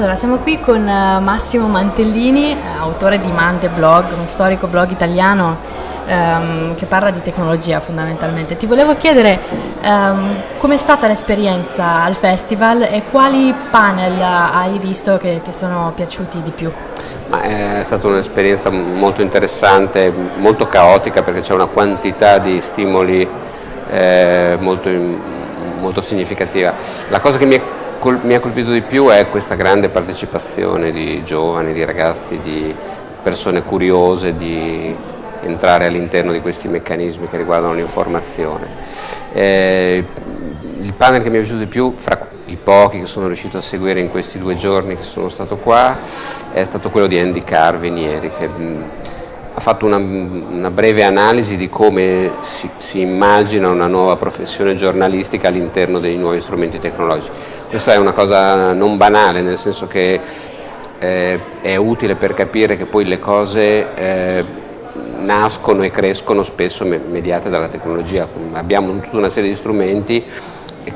Allora, siamo qui con eh, Massimo Mantellini, autore di Mante Blog, un storico blog italiano ehm, che parla di tecnologia fondamentalmente. Ti volevo chiedere ehm, com'è stata l'esperienza al festival e quali panel hai visto che ti sono piaciuti di più? Ma è stata un'esperienza molto interessante, molto caotica perché c'è una quantità di stimoli eh, molto, molto significativa. La cosa che mi è mi ha colpito di più è questa grande partecipazione di giovani, di ragazzi, di persone curiose di entrare all'interno di questi meccanismi che riguardano l'informazione. Eh, il panel che mi è piaciuto di più, fra i pochi che sono riuscito a seguire in questi due giorni che sono stato qua, è stato quello di Andy Carvin ieri, che fatto una, una, breve analisi di come si, si, immagina una nuova professione giornalistica all'interno dei nuovi strumenti tecnologici. Questa è una cosa non banale, nel senso che eh, è utile per capire che poi le cose eh, nascono e crescono spesso mediate dalla tecnologia. Abbiamo tutta una serie di strumenti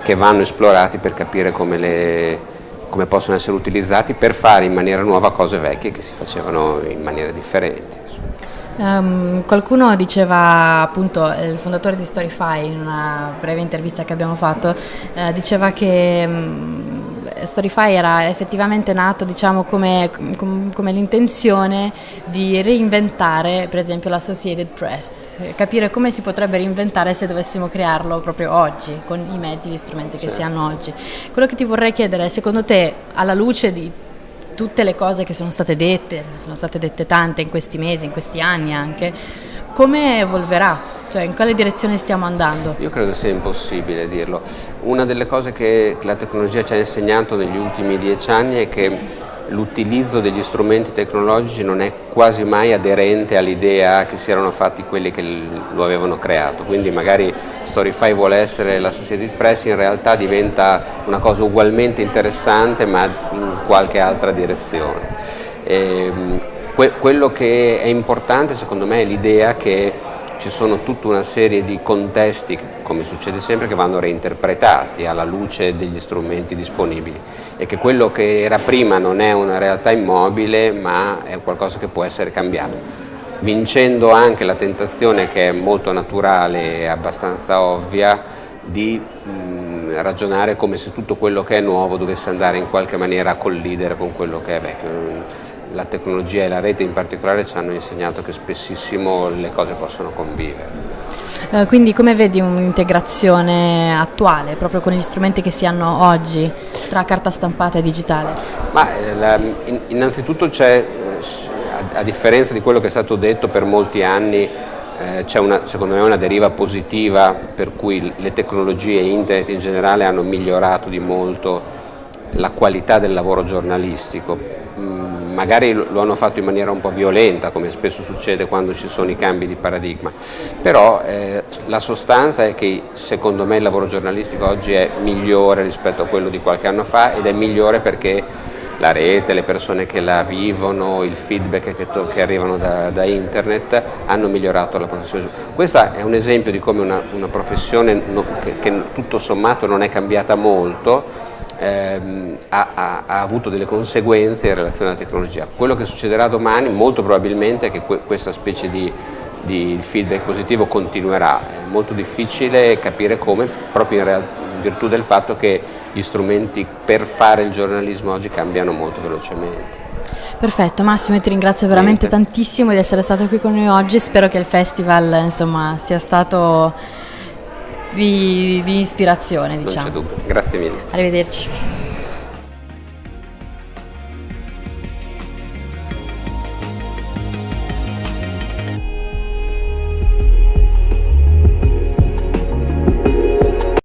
che vanno esplorati per capire come, le, come possono essere utilizzati per fare in maniera nuova cose vecchie che si facevano in maniera differente. Um, qualcuno diceva, appunto, il fondatore di Storyfy in una breve intervista che abbiamo fatto, eh, diceva che um, Storyfy era effettivamente nato diciamo, come, com, come l'intenzione di reinventare per esempio l'Associated Press, capire come si potrebbe reinventare se dovessimo crearlo proprio oggi, con i mezzi, gli strumenti che certo. si hanno oggi. Quello che ti vorrei chiedere è, secondo te, alla luce di tutte le cose che sono state dette, sono state dette tante in questi mesi, in questi anni anche, come evolverà? Cioè, in quale direzione stiamo andando? Io credo sia impossibile dirlo. Una delle cose che la tecnologia ci ha insegnato negli ultimi dieci anni è che l'utilizzo degli strumenti tecnologici non è quasi mai aderente all'idea che si erano fatti quelli che lo avevano creato, quindi magari Storyfy vuole essere la Society Press, in realtà diventa una cosa ugualmente interessante ma in qualche altra direzione. E, ehm, que quello che è importante secondo me è l'idea che ci sono tutta una serie di contesti, come succede sempre, che vanno reinterpretati alla luce degli strumenti disponibili e che quello che era prima non è una realtà immobile ma è qualcosa che può essere cambiato, vincendo anche la tentazione che è molto naturale e abbastanza ovvia di mh, ragionare come se tutto quello che è nuovo dovesse andare in qualche maniera a collidere con quello che è vecchio la tecnologia e la rete in particolare ci hanno insegnato che spessissimo le cose possono convivere. Uh, quindi come vedi un'integrazione attuale, proprio con gli strumenti che si hanno oggi, tra carta stampata e digitale? Ma, eh, la, innanzitutto c'è, a, a, differenza di quello che è stato detto per molti anni, eh, c'è secondo me una deriva positiva per cui le tecnologie e internet in generale hanno migliorato di molto la qualità del lavoro giornalistico. Mm, magari lo hanno fatto in maniera un po' violenta, come spesso succede quando ci sono i cambi di paradigma, però eh, la sostanza è che secondo me il lavoro giornalistico oggi è migliore rispetto a quello di qualche anno fa ed è migliore perché la rete, le persone che la vivono, il feedback che, che arrivano da, da, internet hanno migliorato la professione. Questo è un esempio di come una, una professione no, che, che tutto sommato non è cambiata molto, ehm, ha, ha, ha, avuto delle conseguenze in relazione alla tecnologia. Quello che succederà domani molto probabilmente è che que questa specie di, di, feedback positivo continuerà. È molto difficile capire come, proprio in, in virtù del fatto che gli strumenti per fare il giornalismo oggi cambiano molto velocemente. Perfetto, Massimo, ti ringrazio veramente Niente. tantissimo di essere stato qui con noi oggi, spero che il festival insomma, sia stato di, di ispirazione. Diciamo. Non c'è dubbio, grazie mille. Arrivederci.